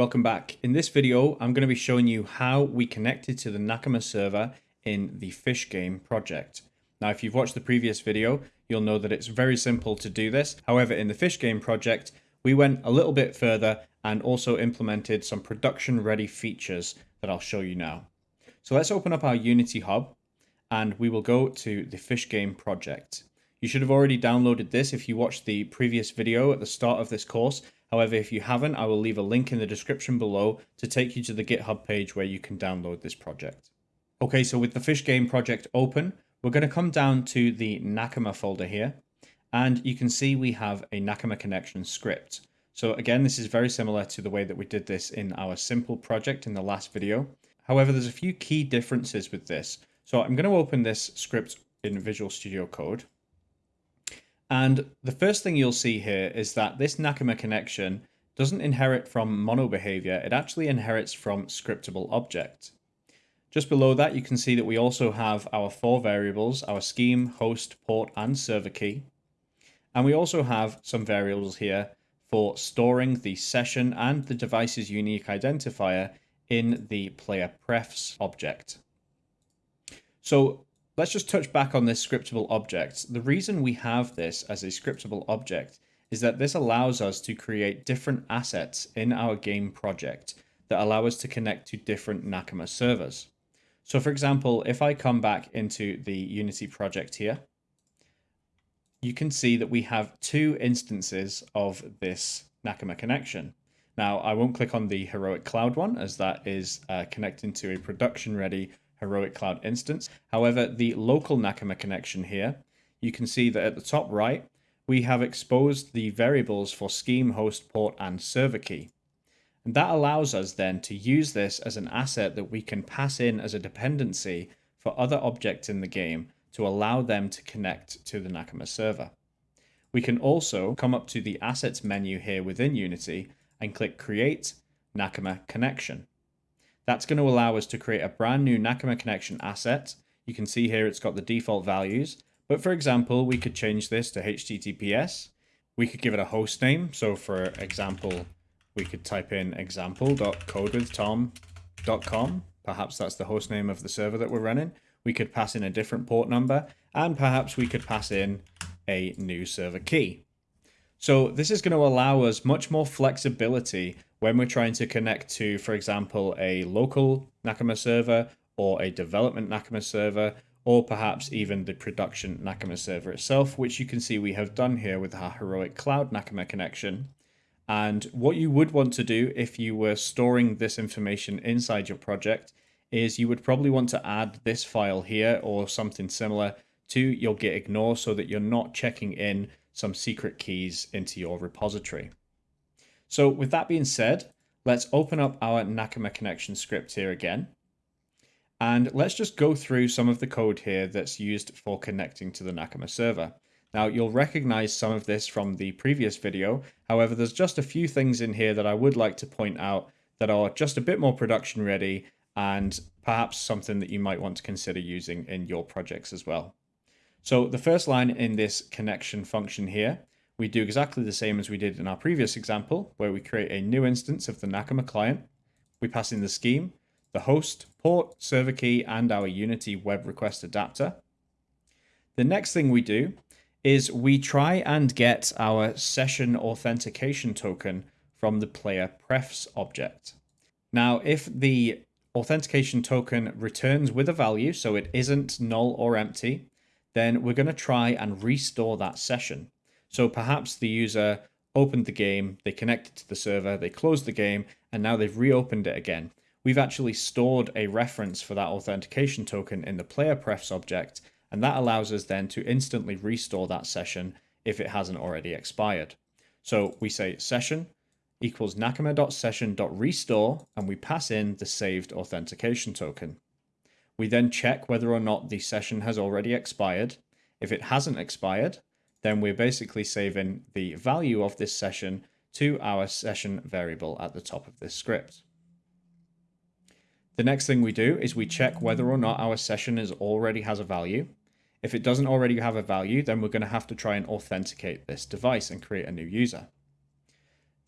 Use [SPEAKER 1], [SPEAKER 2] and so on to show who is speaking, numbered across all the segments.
[SPEAKER 1] Welcome back. In this video, I'm going to be showing you how we connected to the Nakama server in the Fish Game project. Now, if you've watched the previous video, you'll know that it's very simple to do this. However, in the Fish Game project, we went a little bit further and also implemented some production ready features that I'll show you now. So let's open up our Unity Hub and we will go to the Fish Game project. You should have already downloaded this if you watched the previous video at the start of this course However, if you haven't, I will leave a link in the description below to take you to the GitHub page where you can download this project. Okay, so with the Fish Game project open, we're going to come down to the Nakama folder here, and you can see we have a Nakama connection script. So again, this is very similar to the way that we did this in our simple project in the last video. However, there's a few key differences with this. So I'm going to open this script in Visual Studio Code. And the first thing you'll see here is that this Nakama connection doesn't inherit from MonoBehaviour, it actually inherits from scriptable object. Just below that, you can see that we also have our four variables, our scheme, host, port, and server key. And we also have some variables here for storing the session and the device's unique identifier in the player prefs object. So Let's just touch back on this scriptable object. The reason we have this as a scriptable object is that this allows us to create different assets in our game project that allow us to connect to different Nakama servers. So for example, if I come back into the Unity project here, you can see that we have two instances of this Nakama connection. Now, I won't click on the Heroic Cloud one as that is uh, connecting to a production ready Heroic Cloud instance. However, the local Nakama connection here, you can see that at the top right, we have exposed the variables for scheme, host, port, and server key. And that allows us then to use this as an asset that we can pass in as a dependency for other objects in the game to allow them to connect to the Nakama server. We can also come up to the Assets menu here within Unity and click Create Nakama Connection. That's going to allow us to create a brand new Nakama connection asset. You can see here it's got the default values. But for example, we could change this to HTTPS. We could give it a host name. So for example, we could type in example.codewithtom.com. Perhaps that's the host name of the server that we're running. We could pass in a different port number and perhaps we could pass in a new server key. So this is going to allow us much more flexibility when we're trying to connect to, for example, a local Nakama server or a development Nakama server, or perhaps even the production Nakama server itself, which you can see we have done here with our Heroic Cloud Nakama connection. And what you would want to do if you were storing this information inside your project is you would probably want to add this file here or something similar to your git ignore so that you're not checking in some secret keys into your repository. So with that being said, let's open up our Nakama connection script here again. And let's just go through some of the code here that's used for connecting to the Nakama server. Now you'll recognize some of this from the previous video. However, there's just a few things in here that I would like to point out that are just a bit more production ready and perhaps something that you might want to consider using in your projects as well. So the first line in this connection function here, we do exactly the same as we did in our previous example, where we create a new instance of the Nakama client. We pass in the scheme, the host, port, server key, and our Unity web request adapter. The next thing we do is we try and get our session authentication token from the player prefs object. Now, if the authentication token returns with a value, so it isn't null or empty, then we're going to try and restore that session. So perhaps the user opened the game, they connected to the server, they closed the game, and now they've reopened it again. We've actually stored a reference for that authentication token in the player prefs object, and that allows us then to instantly restore that session if it hasn't already expired. So we say session equals nakama.session.restore, and we pass in the saved authentication token. We then check whether or not the session has already expired. If it hasn't expired, then we're basically saving the value of this session to our session variable at the top of this script. The next thing we do is we check whether or not our session is already has a value. If it doesn't already have a value, then we're going to have to try and authenticate this device and create a new user.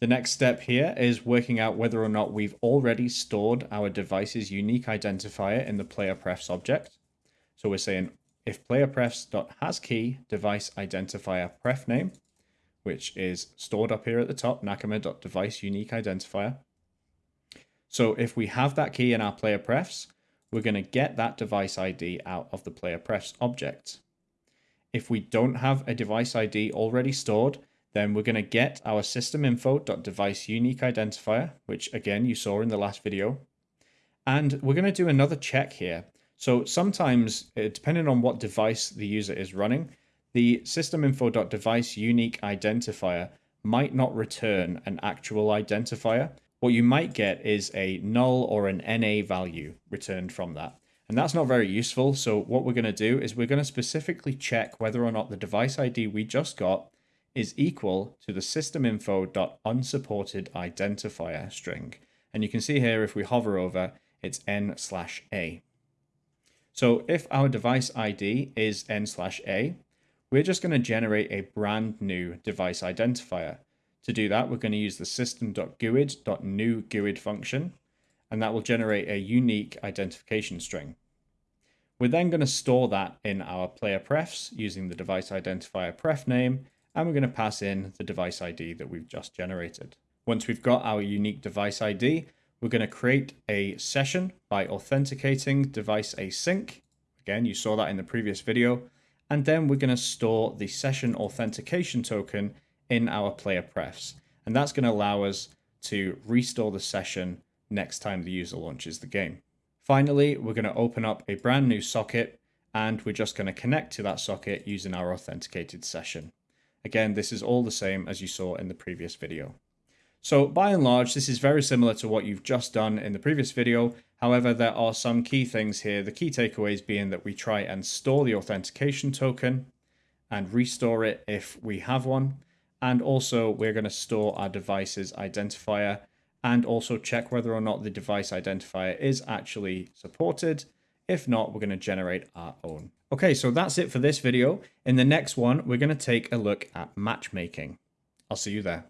[SPEAKER 1] The next step here is working out whether or not we've already stored our device's unique identifier in the player prefs object. So we're saying if player prefs.hasKey device identifier pref name, which is stored up here at the top, nakama.device unique identifier. So if we have that key in our player prefs, we're going to get that device ID out of the player prefs object. If we don't have a device ID already stored, then we're going to get our system info.device unique identifier, which again you saw in the last video. And we're going to do another check here. So sometimes, uh, depending on what device the user is running, the system info.device unique identifier might not return an actual identifier. What you might get is a null or an NA value returned from that. And that's not very useful. So what we're going to do is we're going to specifically check whether or not the device ID we just got is equal to the systeminfo.unsupported identifier string. And you can see here, if we hover over, it's n slash a. So if our device ID is n slash a, we're just going to generate a brand new device identifier. To do that, we're going to use the system.guid.newguid function, and that will generate a unique identification string. We're then going to store that in our player prefs using the device identifier pref name and we're going to pass in the device ID that we've just generated. Once we've got our unique device ID, we're going to create a session by authenticating device async. Again, you saw that in the previous video. And then we're going to store the session authentication token in our player prefs. And that's going to allow us to restore the session next time the user launches the game. Finally, we're going to open up a brand new socket and we're just going to connect to that socket using our authenticated session. Again, this is all the same as you saw in the previous video. So by and large, this is very similar to what you've just done in the previous video. However, there are some key things here. The key takeaways being that we try and store the authentication token and restore it if we have one. And also we're going to store our device's identifier and also check whether or not the device identifier is actually supported. If not, we're going to generate our own. Okay, so that's it for this video. In the next one, we're going to take a look at matchmaking. I'll see you there.